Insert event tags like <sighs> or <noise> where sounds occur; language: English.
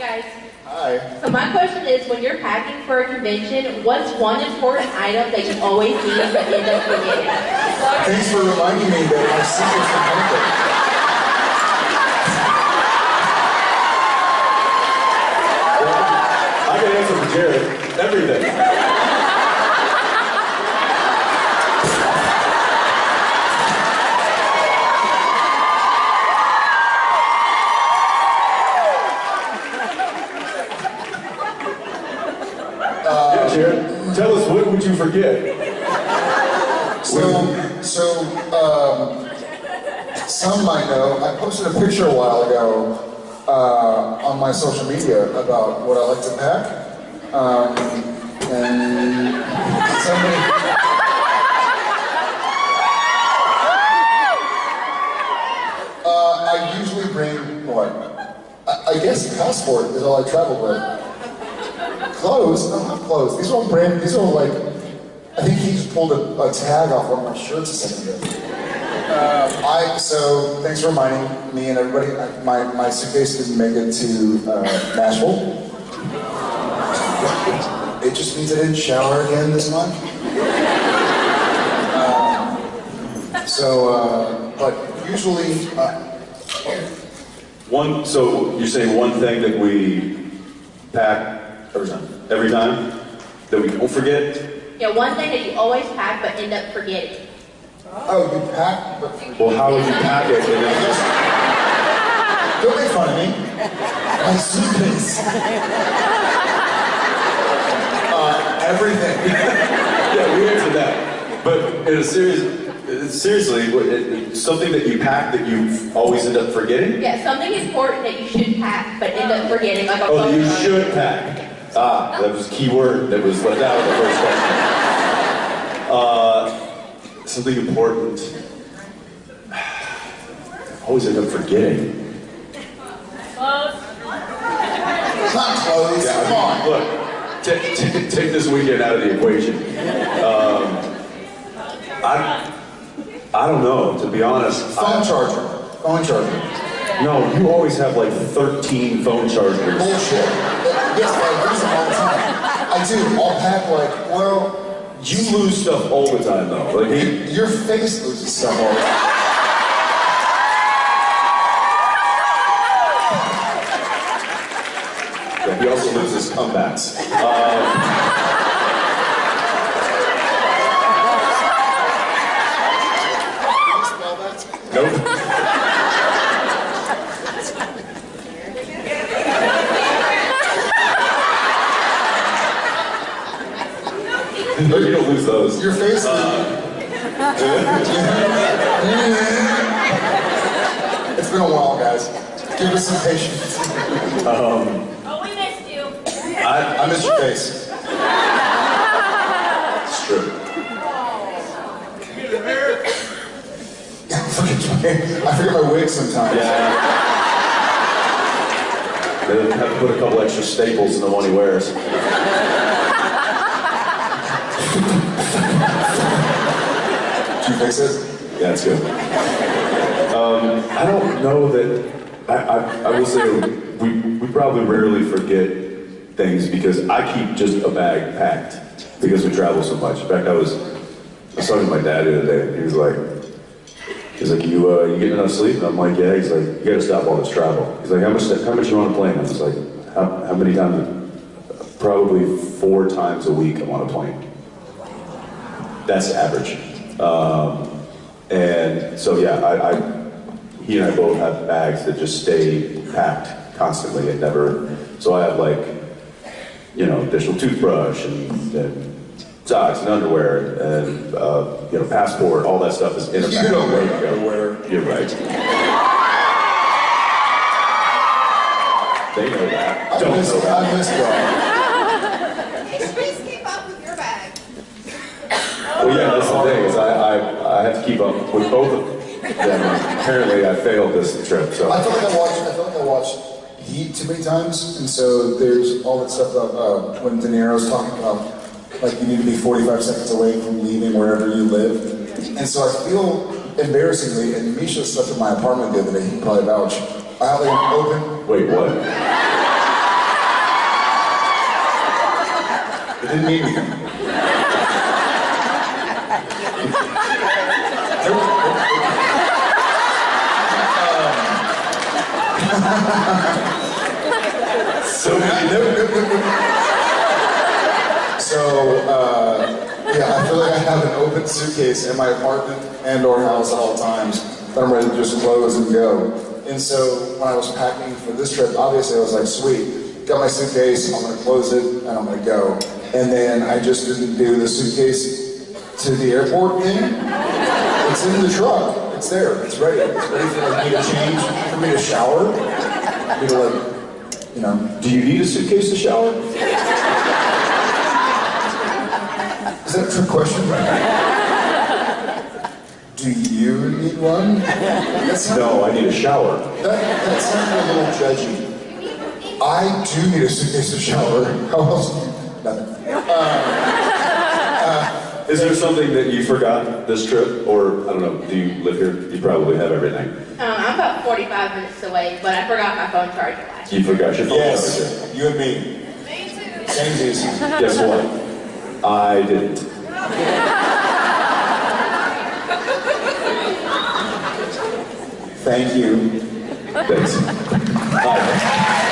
guys. Hi. So my question is, when you're packing for a convention, what's one important item that you always need but end up forgetting? Thanks for reminding me that my secret's are I can answer for Jared. Everything. yeah, Jared. Tell us what would you forget? So, so, um, some might know, I posted a picture a while ago uh, on my social media about what I like to pack. Um, and somebody. Uh, I usually bring what? I, I guess passport is all I travel with. Clothes? I have clothes. These are all brand. These are all like. I think he just pulled a, a tag off one of my shirts a second ago. Uh, I so thanks for reminding me and everybody. I, my my suitcase didn't make it to uh, Nashville. It just means I didn't shower again this month. Um, so, uh, but usually, uh, One. So you're saying one thing that we pack every time. Every time that we don't forget. Yeah, one thing that you always pack but end up forgetting. oh, you pack. But Well, how would you pack it? And then just, don't make fun of me. My suitcase. <laughs> uh, everything. <laughs> yeah, we answered that. But in a serious, seriously, what- it- it's something that you pack that you always end up forgetting. Yeah, something important that you should pack but end up forgetting, like Oh, you should pack. Ah, that was a key word that was left out of the first question. Uh, something important. <sighs> Always end up forgetting. Not clothes. Yeah, Come on. look, take, this weekend out of the equation. Um, I, I don't know, to be honest. Phone charger. Phone charger. No, you always have like 13 phone chargers. Bullshit. Yes, I lose them all the time. I do. I'll pack like, well, You lose stuff all the time though. Like, you, your face loses stuff all the time. yeah, he also loses comebacks. Um, <laughs> Nope. No, you don't lose those. your face. <laughs> it's been a while, guys. Give us some patience. Um, Oh, we missed you. I, I miss your face. <laughs> it's true. I forget my, I forget my wig sometimes. Yeah. They have to put a couple extra staples in the one he wears. <laughs> Fix it? Yeah, it's good. Um, I don't know that. I, I, I will say we, we probably rarely forget things because I keep just a bag packed because we travel so much. In fact, I was I was talking to my dad the other day. and He was like, he's like, you uh, you getting enough sleep? And I'm like, yeah. He's like, you got to stop all this travel. He's like, how much how much you on a plane? I was like, how, how many times? Probably four times a week I'm on a plane. That's average. Um, and so yeah, I, I, he and I both have bags that just stay packed constantly and never. So I have like, you know, additional toothbrush and, and socks and underwear and uh, you know, passport. All that stuff is in a You bag. don't wear ready to go. underwear. You're right. They know that. I Don't miss, know that. I have to keep up with both of them. Apparently, I failed this trip. So I feel like I watched. I feel like I watched Heat too many times, and so there's all that stuff about uh, when De Niro's talking about like you need to be 45 seconds away from leaving wherever you live, and so I feel embarrassingly, and Misha slept in my apartment the other day. He probably vouch. I have like open. Wait, what? It didn't mean anything. So So, uh, yeah, I feel like I have an open suitcase in my apartment and or house at all times that I'm ready to just close and go. And so when I was packing for this trip, obviously I was like, sweet, got my suitcase, I'm gonna close it and I'm gonna go. And then I just didn't do the suitcase to the airport thing. It's in the truck. It's there. It's ready. It's ready for like, me to change, for me to shower. Me to like, you know, Do you need a suitcase to shower? Is that a trick question? Do you need one? No, I need a shower. that, that sounds a little judgy. I do need a suitcase to shower. <laughs> How else? do you- Nothing. Is there something that you forgot this trip? Or, I don't know, do you live here? You probably have everything. Um, I'm about 45 minutes away, but I forgot my phone charger last You forgot your phone charger. Yes, you and me. Me too. Samesies. Guess what? I didn't. Thank you. Thanks. Bye.